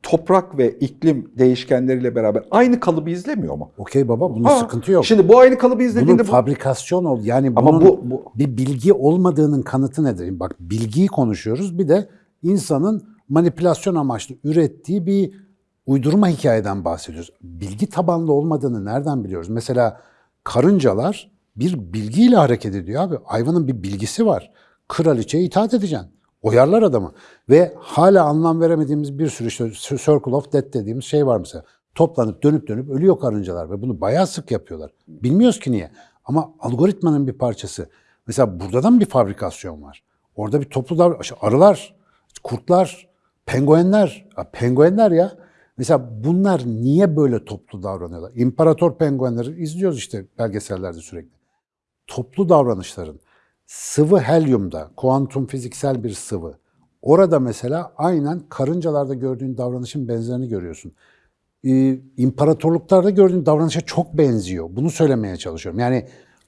toprak ve iklim değişkenleriyle beraber aynı kalıbı izlemiyor mu? Okey baba bunun Ha, sıkıntı yok. Şimdi bu aynı kalıbı bunun izlediğinde bu, fabrikasyon ol yani ama bunun bu, bu bir bilgi olmadığının kanıtı nedir? Bak bilgiyi konuşuyoruz bir de insanın manipülasyon amaçlı ürettiği bir uydurma hikayeden bahsediyoruz. Bilgi tabanlı olmadığını nereden biliyoruz? Mesela karıncalar bir bilgiyle hareket ediyor abi. Hayvanın bir bilgisi var. Kraliçeye itaat edeceksin. Oyarlar adamı. Ve hala anlam veremediğimiz bir sürü işte Circle of Death dediğimiz şey var mesela. Toplanıp dönüp dönüp ölüyor karıncalar ve bunu bayağı sık yapıyorlar. Bilmiyoruz ki niye. Ama algoritmanın bir parçası. Mesela burada da mı bir fabrikasyon var? Orada bir toplu davranış, arılar, kurtlar, penguenler, penguenler ya. Mesela bunlar niye böyle toplu davranıyorlar? İmparator penguenleri izliyoruz işte belgesellerde sürekli. Toplu davranışların sıvı helyumda, kuantum fiziksel bir sıvı. Orada mesela aynen karıncalarda gördüğün davranışın benzerini görüyorsun. Ee, imparatorluklarda gördüğün davranışa çok benziyor. Bunu söylemeye çalışıyorum. Yani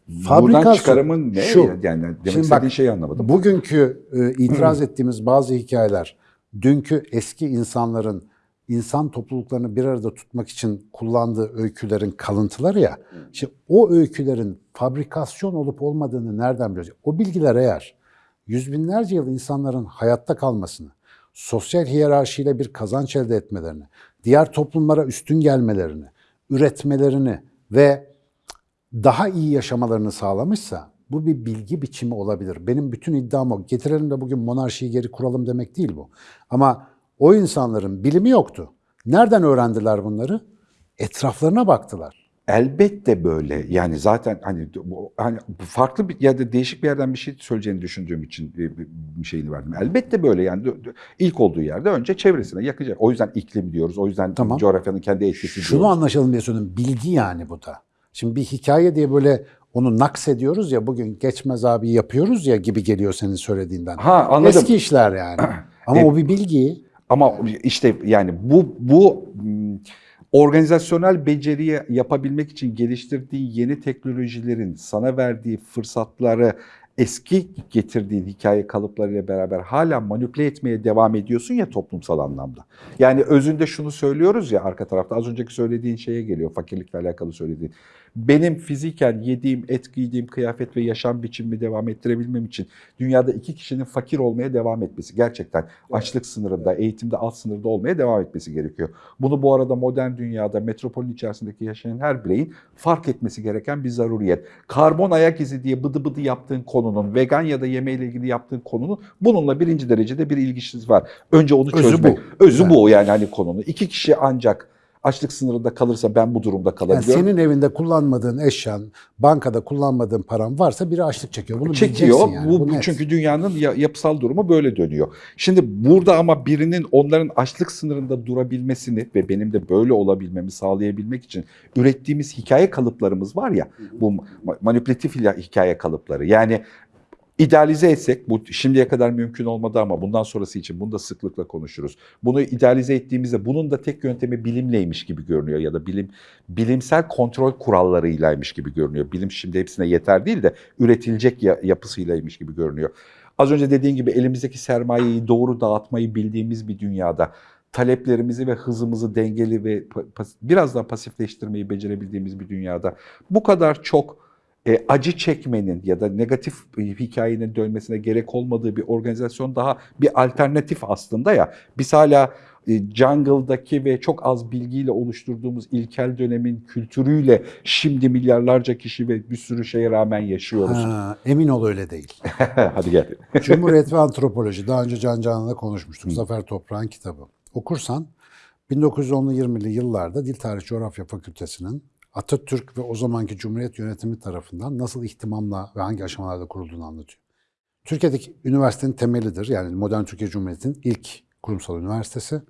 buradan fabrikasyon çıkarımın ne? şu. Yani demek Şimdi istediğin bak, şeyi anlamadım. Bugünkü e, itiraz ettiğimiz bazı hikayeler, dünkü eski insanların insan topluluklarını bir arada tutmak için kullandığı öykülerin kalıntıları ya. Şimdi o öykülerin fabrikasyon olup olmadığını nereden biliyoruz? O bilgiler eğer yüz binlerce yıl insanların hayatta kalmasını, sosyal hiyerarşiyle bir kazanç elde etmelerini, diğer toplumlara üstün gelmelerini, üretmelerini ve daha iyi yaşamalarını sağlamışsa bu bir bilgi biçimi olabilir. Benim bütün iddiam o. Getirelim de bugün monarşiyi geri kuralım demek değil bu. Ama o insanların bilimi yoktu. Nereden öğrendiler bunları? Etraflarına baktılar. Elbette böyle. Yani zaten hani hani farklı bir ya da değişik bir yerden bir şey söyleyeceğini düşündüğüm için bir, şeyini verdim. Elbette böyle yani ilk olduğu yerde önce çevresine yakacak. O yüzden iklim diyoruz. O yüzden Tamam. coğrafyanın kendi etkisi Şunu diyoruz. anlaşalım diye söylüyorum. Bilgi yani bu da. Şimdi bir hikaye diye böyle onu naks ediyoruz ya bugün geçmez abi yapıyoruz ya gibi geliyor senin söylediğinden. Ha anladım. Eski işler yani. *clears throat* Ama E- o bir bilgi. Ama işte yani bu bu m, organizasyonel beceriyi yapabilmek için geliştirdiği yeni teknolojilerin sana verdiği fırsatları eski getirdiğin hikaye kalıplarıyla beraber hala manipüle etmeye devam ediyorsun ya toplumsal anlamda. Yani özünde şunu söylüyoruz ya arka tarafta az önceki söylediğin şeye geliyor fakirlikle alakalı söylediğin. Benim fiziken yediğim, et giydiğim kıyafet ve yaşam biçimimi devam ettirebilmem için dünyada iki kişinin fakir olmaya devam etmesi gerçekten açlık sınırında, eğitimde alt sınırda olmaya devam etmesi gerekiyor. Bunu bu arada modern dünyada metropolün içerisindeki yaşayan her bireyin fark etmesi gereken bir zaruriyet. Karbon ayak izi diye bıdı bıdı yaptığın konunun, vegan ya da yemeğiyle ilgili yaptığın konunun bununla birinci derecede bir ilgisi var. Önce onu Özü çözmek. bu. Özü bu yani hani konunun. İki kişi ancak açlık sınırında kalırsa ben bu durumda Yani kalabiliyorum. senin evinde kullanmadığın eşyan, bankada kullanmadığın paran varsa biri açlık çekiyor. Bunu çekiyor. yani. Bu, Bu net. çünkü dünyanın ya- yapısal durumu böyle dönüyor. Şimdi burada ama birinin onların açlık sınırında durabilmesini ve benim de böyle olabilmemi sağlayabilmek için ürettiğimiz hikaye kalıplarımız var ya bu ma- manipülatif hikaye kalıpları. Yani idealize etsek bu şimdiye kadar mümkün olmadı ama bundan sonrası için bunu da sıklıkla konuşuruz. Bunu idealize ettiğimizde bunun da tek yöntemi bilimleymiş gibi görünüyor ya da bilim bilimsel kontrol kurallarıylaymış gibi görünüyor. Bilim şimdi hepsine yeter değil de üretilecek ya- yapısıylaymış gibi görünüyor. Az önce dediğin gibi elimizdeki sermayeyi doğru dağıtmayı bildiğimiz bir dünyada taleplerimizi ve hızımızı dengeli ve biraz daha pasifleştirmeyi becerebildiğimiz bir dünyada bu kadar çok e, acı çekmenin ya da negatif hikayenin dönmesine gerek olmadığı bir organizasyon daha bir alternatif aslında ya. Biz hala e, jungle'daki ve çok az bilgiyle oluşturduğumuz ilkel dönemin kültürüyle şimdi milyarlarca kişi ve bir sürü şeye rağmen yaşıyoruz. Ha, emin ol öyle değil. *laughs* Hadi gel. *laughs* Cumhuriyet ve Antropoloji. Daha önce Can Canan'la konuşmuştuk. Zafer Toprak'ın kitabı. Okursan 1910'lu 20'li yıllarda Dil Tarih Coğrafya Fakültesi'nin Atatürk ve o zamanki Cumhuriyet yönetimi tarafından nasıl ihtimamla ve hangi aşamalarda kurulduğunu anlatıyor. Türkiye'deki üniversitenin temelidir. Yani modern Türkiye Cumhuriyeti'nin ilk kurumsal üniversitesi.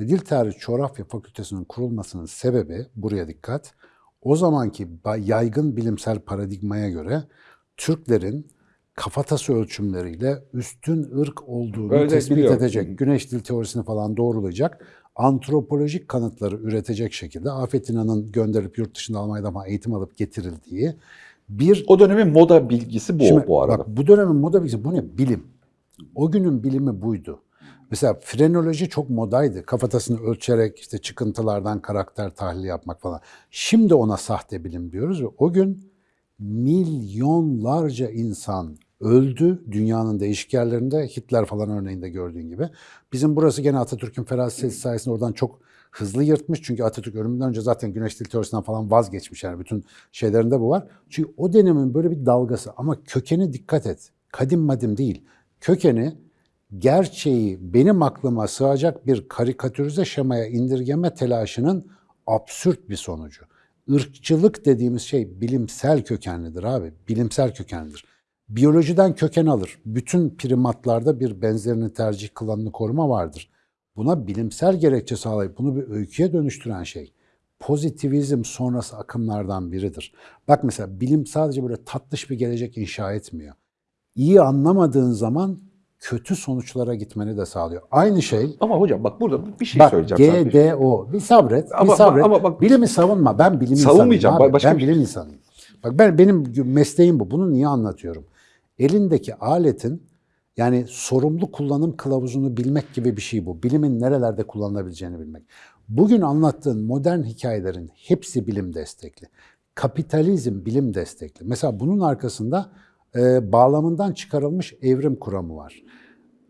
Ve Dil Tarih Coğrafya Fakültesi'nin kurulmasının sebebi, buraya dikkat, o zamanki yaygın bilimsel paradigmaya göre Türklerin kafatası ölçümleriyle üstün ırk olduğunu Öyle tespit biliyorum. edecek, güneş dil teorisini falan doğrulayacak, antropolojik kanıtları üretecek şekilde Afet İnan'ın gönderilip yurt dışında Almanya'da falan eğitim alıp getirildiği bir O dönemin moda bilgisi bu Şimdi bu arada. Bak bu dönemin moda bilgisi bu ne? Bilim. O günün bilimi buydu. Mesela frenoloji çok modaydı. Kafatasını ölçerek işte çıkıntılardan karakter tahlili yapmak falan. Şimdi ona sahte bilim diyoruz ve o gün milyonlarca insan öldü dünyanın değişik yerlerinde. Hitler falan örneğinde gördüğün gibi. Bizim burası gene Atatürk'ün feraseti sayesinde oradan çok hızlı yırtmış. Çünkü Atatürk ölümünden önce zaten güneş dil teorisinden falan vazgeçmiş. Yani bütün şeylerinde bu var. Çünkü o dönemin böyle bir dalgası ama kökeni dikkat et. Kadim madim değil. Kökeni gerçeği benim aklıma sığacak bir karikatürize şemaya indirgeme telaşının absürt bir sonucu. Irkçılık dediğimiz şey bilimsel kökenlidir abi. Bilimsel kökenlidir. Biyolojiden köken alır. Bütün primatlarda bir benzerini tercih kılanını koruma vardır. Buna bilimsel gerekçe sağlayıp bunu bir öyküye dönüştüren şey pozitivizm sonrası akımlardan biridir. Bak mesela bilim sadece böyle tatlış bir gelecek inşa etmiyor. İyi anlamadığın zaman kötü sonuçlara gitmeni de sağlıyor. Aynı şey Ama hocam bak burada bir şey Bak söyleyeceğim. GDO. Bir sabret. Ama- bir sabret. ama bak- bilimi savunma. Ben bilim Savunmayacağım, insanıyım. Abi. başka ben bir şey- bilim insanıyım. Bak ben benim mesleğim bu. Bunu niye anlatıyorum? Elindeki aletin yani sorumlu kullanım kılavuzunu bilmek gibi bir şey bu. Bilimin nerelerde kullanılabileceğini bilmek. Bugün anlattığın modern hikayelerin hepsi bilim destekli. Kapitalizm bilim destekli. Mesela bunun arkasında e, bağlamından çıkarılmış evrim kuramı var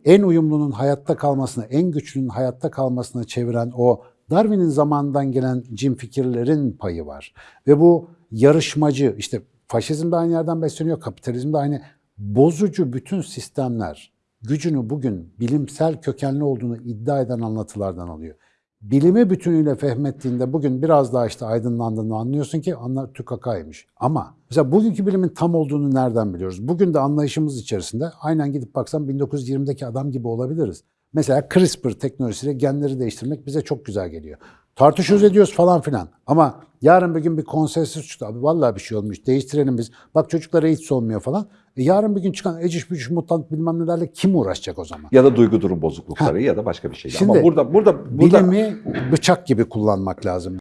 en uyumlunun hayatta kalmasına, en güçlünün hayatta kalmasına çeviren o Darwin'in zamanından gelen cin fikirlerin payı var. Ve bu yarışmacı, işte faşizm de aynı yerden besleniyor, kapitalizm de aynı. Bozucu bütün sistemler gücünü bugün bilimsel kökenli olduğunu iddia eden anlatılardan alıyor. Bilimi bütünüyle fehmettiğinde bugün biraz daha işte aydınlandığını anlıyorsun ki anla tükakaymış. Ama mesela bugünkü bilimin tam olduğunu nereden biliyoruz? Bugün de anlayışımız içerisinde aynen gidip baksam 1920'deki adam gibi olabiliriz. Mesela CRISPR teknolojisiyle genleri değiştirmek bize çok güzel geliyor. Tartışıyoruz ediyoruz falan filan. Ama yarın bir gün bir konsensüs çıktı. Abi vallahi bir şey olmuş. Değiştirelim biz. Bak çocuklara hiç olmuyor falan. E yarın bir gün çıkan eciş bücüş mutant bilmem nelerle kim uğraşacak o zaman? Ya da duygu durum bozuklukları ya da başka bir şeyle. Şimdi Ama burada burada burada Bilimi bıçak gibi kullanmak lazım.